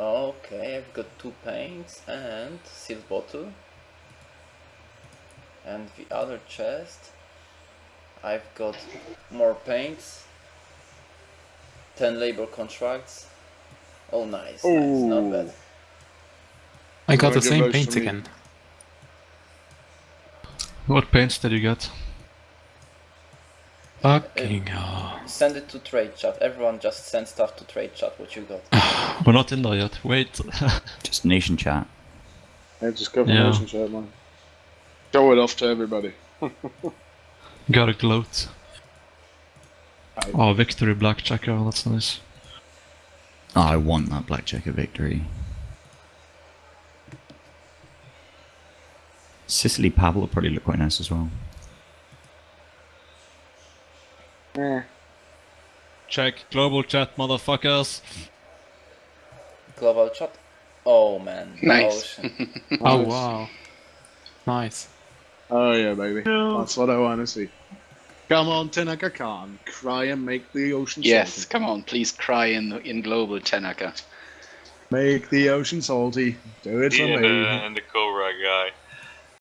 Okay, I've got two paints and seal bottle. And the other chest, I've got more paints, 10 labor contracts. Oh, nice, nice, not bad. I got the same votes paint again. What paints did you get? Fucking uh, hell. Send it to trade chat. Everyone just send stuff to trade chat. What you got? We're not in there yet. Wait. Just nation chat. Yeah, just go for Yeah. motion shot, man. Show it off to everybody. Got a gloat. Aye. Oh, victory black blackjacker. Oh, that's nice. Oh, I want that blackjacker victory. Sicily Pablo probably look quite nice as well. Eh. Check global chat, motherfuckers. Global chat. Oh man. Nice. Oh wow. Nice. Oh yeah, baby. That's what I want to see. Come on, Tinaka Khan. Cry and make the ocean Yes, salty. come on, please cry in in global Tanaka. Make the ocean salty. Do it for me. and the Cobra guy.